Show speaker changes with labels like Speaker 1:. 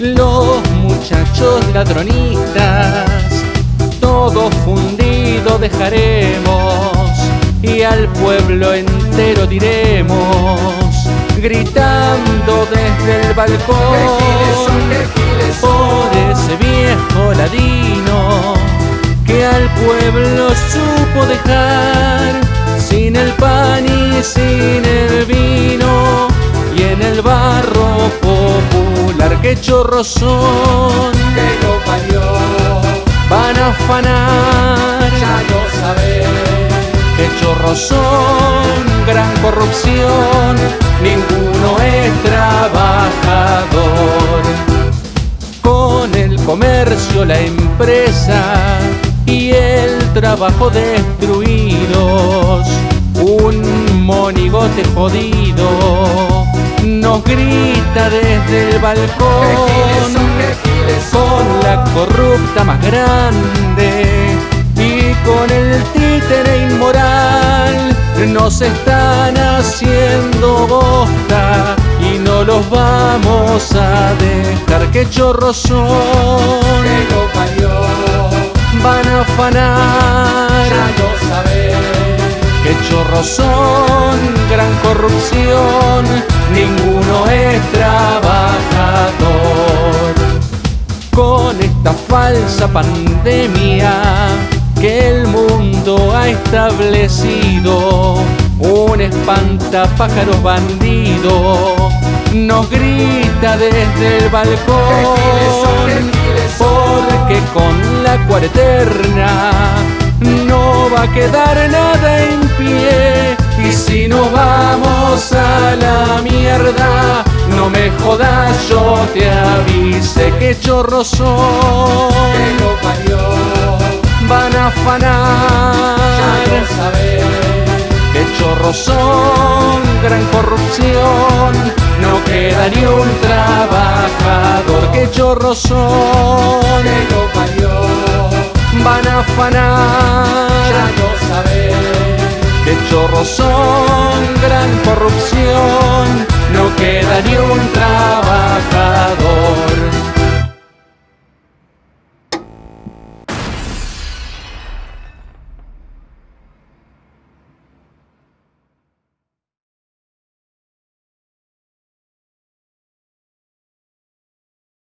Speaker 1: Los muchachos ladronistas, todo fundido dejaremos y al pueblo entero diremos, gritando desde el balcón, por ese viejo ladino que al pueblo supo dejar sin el pan y sin el vino y en el barro popular que chorros son.
Speaker 2: Que lo parió.
Speaker 1: Van a afanar.
Speaker 2: Ya lo sabes.
Speaker 1: Que chorros son gran corrupción. Ninguno es trabajador. Con el comercio la empresa y el trabajo destruidos. Un monigote jodido grita desde el balcón. Con la corrupta más grande y con el títere inmoral. Nos están haciendo bosta y no los vamos a dejar. Que chorros son
Speaker 2: que
Speaker 1: van a afanar.
Speaker 2: Ya lo sabes
Speaker 1: que chorros son gran corrupción. Ninguno con esta falsa pandemia que el mundo ha establecido. Un espantapájaros bandido nos grita desde el balcón. Porque con la cuarterna no va a quedar nada en pie. Y si nos vamos a la mierda no me jodas yo te que chorros son.
Speaker 2: Que lo parió.
Speaker 1: Van a
Speaker 2: ya
Speaker 1: afanar
Speaker 2: lo sabes
Speaker 1: que chorros son gran corrupción. No queda ni un trabajador. Que chorros son.
Speaker 2: Que lo parió.
Speaker 1: Van a
Speaker 2: ya
Speaker 1: afanar
Speaker 2: lo sabes
Speaker 1: que chorros son gran corrupción